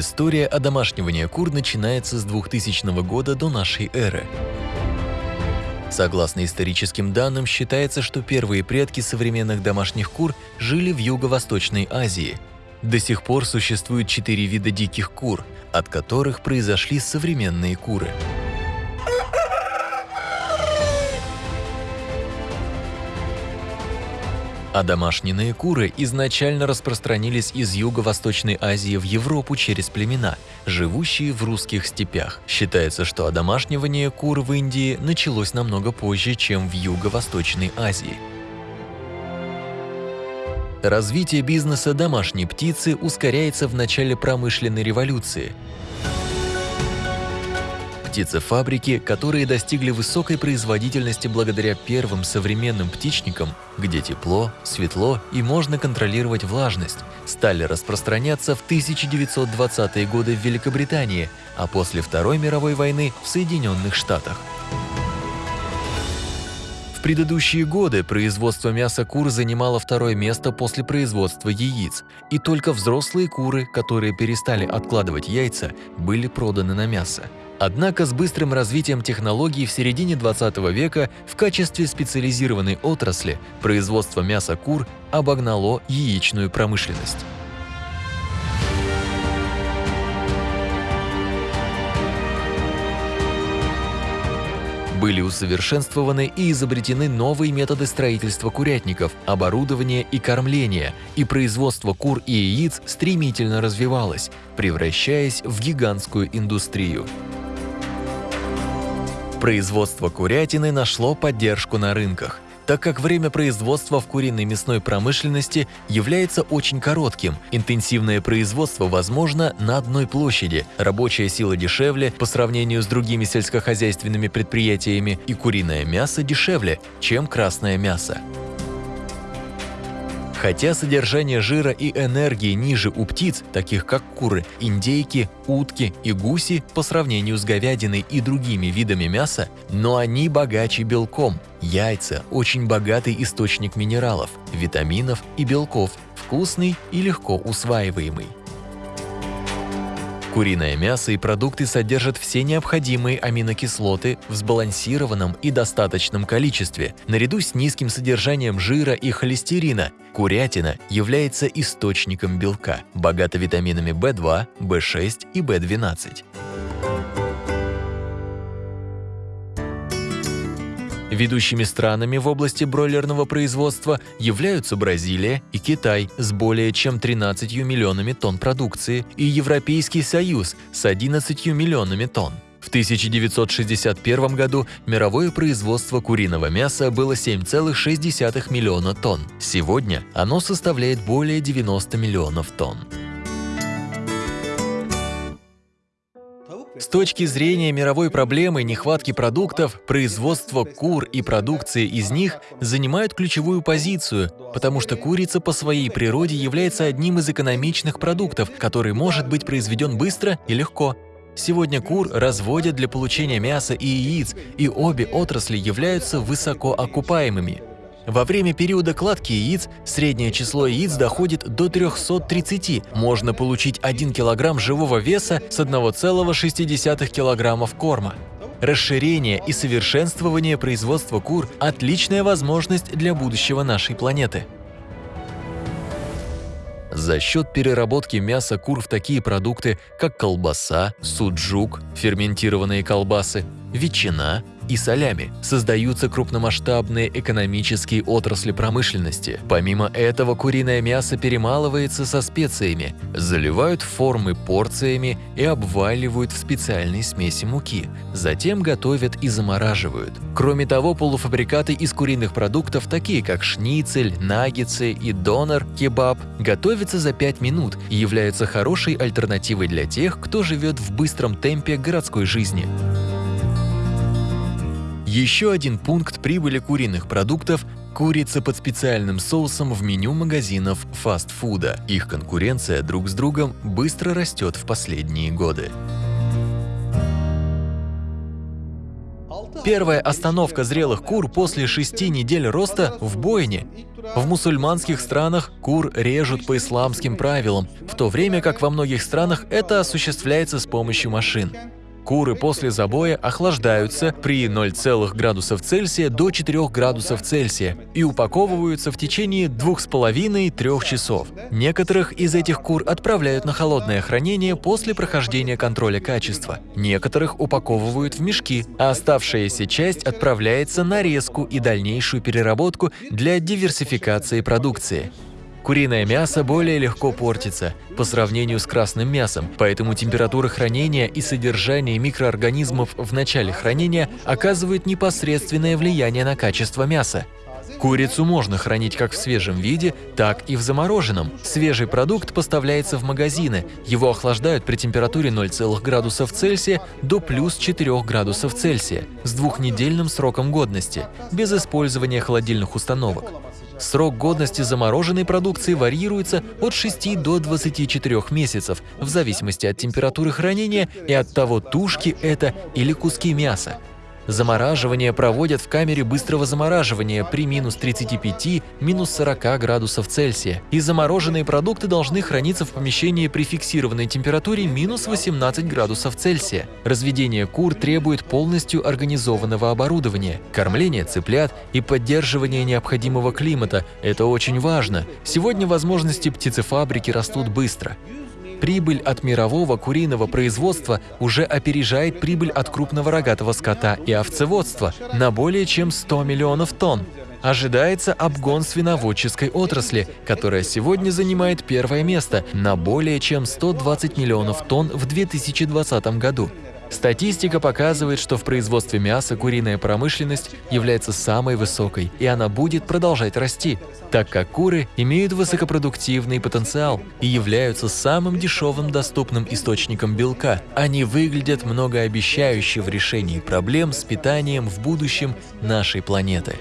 История одомашнивания кур начинается с 2000 года до нашей эры. Согласно историческим данным, считается, что первые предки современных домашних кур жили в Юго-Восточной Азии. До сих пор существует четыре вида диких кур, от которых произошли современные куры. А домашние куры изначально распространились из Юго-Восточной Азии в Европу через племена, живущие в русских степях. Считается, что одомашнивание кур в Индии началось намного позже, чем в Юго-Восточной Азии. Развитие бизнеса домашней птицы ускоряется в начале промышленной революции – Птицефабрики, которые достигли высокой производительности благодаря первым современным птичникам, где тепло, светло и можно контролировать влажность, стали распространяться в 1920-е годы в Великобритании, а после Второй мировой войны в Соединенных Штатах. В предыдущие годы производство мяса кур занимало второе место после производства яиц, и только взрослые куры, которые перестали откладывать яйца, были проданы на мясо. Однако с быстрым развитием технологий в середине 20 века в качестве специализированной отрасли производство мяса кур обогнало яичную промышленность. Были усовершенствованы и изобретены новые методы строительства курятников, оборудования и кормления, и производство кур и яиц стремительно развивалось, превращаясь в гигантскую индустрию. Производство курятины нашло поддержку на рынках – так как время производства в куриной мясной промышленности является очень коротким. Интенсивное производство возможно на одной площади, рабочая сила дешевле по сравнению с другими сельскохозяйственными предприятиями и куриное мясо дешевле, чем красное мясо. Хотя содержание жира и энергии ниже у птиц, таких как куры, индейки, утки и гуси по сравнению с говядиной и другими видами мяса, но они богаче белком. Яйца – очень богатый источник минералов, витаминов и белков, вкусный и легко усваиваемый. Куриное мясо и продукты содержат все необходимые аминокислоты в сбалансированном и достаточном количестве. Наряду с низким содержанием жира и холестерина, курятина является источником белка, богата витаминами В2, В6 и В12. Ведущими странами в области бройлерного производства являются Бразилия и Китай с более чем 13 миллионами тонн продукции и Европейский Союз с 11 миллионами тонн. В 1961 году мировое производство куриного мяса было 7,6 миллиона тонн. Сегодня оно составляет более 90 миллионов тонн. Точки зрения мировой проблемы нехватки продуктов, производство кур и продукции из них занимают ключевую позицию, потому что курица по своей природе является одним из экономичных продуктов, который может быть произведен быстро и легко. Сегодня кур разводят для получения мяса и яиц, и обе отрасли являются высоко окупаемыми. Во время периода кладки яиц среднее число яиц доходит до 330. Можно получить 1 кг живого веса с 1,6 кг корма. Расширение и совершенствование производства кур – отличная возможность для будущего нашей планеты. За счет переработки мяса кур в такие продукты, как колбаса, суджук, ферментированные колбасы, ветчина, и солями. Создаются крупномасштабные экономические отрасли промышленности. Помимо этого, куриное мясо перемалывается со специями, заливают формы порциями и обваливают в специальной смеси муки. Затем готовят и замораживают. Кроме того, полуфабрикаты из куриных продуктов, такие как шницель, наггетсы и донор, кебаб, готовятся за 5 минут и являются хорошей альтернативой для тех, кто живет в быстром темпе городской жизни. Еще один пункт прибыли куриных продуктов – курица под специальным соусом в меню магазинов фастфуда. Их конкуренция друг с другом быстро растет в последние годы. Первая остановка зрелых кур после шести недель роста в бойне. В мусульманских странах кур режут по исламским правилам, в то время как во многих странах это осуществляется с помощью машин. Куры после забоя охлаждаются при 0, градусов Цельсия до 4 градусов Цельсия и упаковываются в течение 2,5-3 часов. Некоторых из этих кур отправляют на холодное хранение после прохождения контроля качества. Некоторых упаковывают в мешки, а оставшаяся часть отправляется на резку и дальнейшую переработку для диверсификации продукции. Куриное мясо более легко портится по сравнению с красным мясом, поэтому температура хранения и содержание микроорганизмов в начале хранения оказывают непосредственное влияние на качество мяса. Курицу можно хранить как в свежем виде, так и в замороженном. Свежий продукт поставляется в магазины, его охлаждают при температуре 0, градусов Цельсия до плюс 4 градусов Цельсия с двухнедельным сроком годности, без использования холодильных установок. Срок годности замороженной продукции варьируется от 6 до 24 месяцев, в зависимости от температуры хранения и от того, тушки это или куски мяса. Замораживание проводят в камере быстрого замораживания при минус 35, минус 40 градусов Цельсия, и замороженные продукты должны храниться в помещении при фиксированной температуре минус 18 градусов Цельсия. Разведение кур требует полностью организованного оборудования, кормление цыплят и поддерживание необходимого климата – это очень важно. Сегодня возможности птицефабрики растут быстро. Прибыль от мирового куриного производства уже опережает прибыль от крупного рогатого скота и овцеводства на более чем 100 миллионов тонн. Ожидается обгон свиноводческой отрасли, которая сегодня занимает первое место на более чем 120 миллионов тонн в 2020 году. Статистика показывает, что в производстве мяса куриная промышленность является самой высокой, и она будет продолжать расти, так как куры имеют высокопродуктивный потенциал и являются самым дешевым доступным источником белка. Они выглядят многообещающе в решении проблем с питанием в будущем нашей планеты.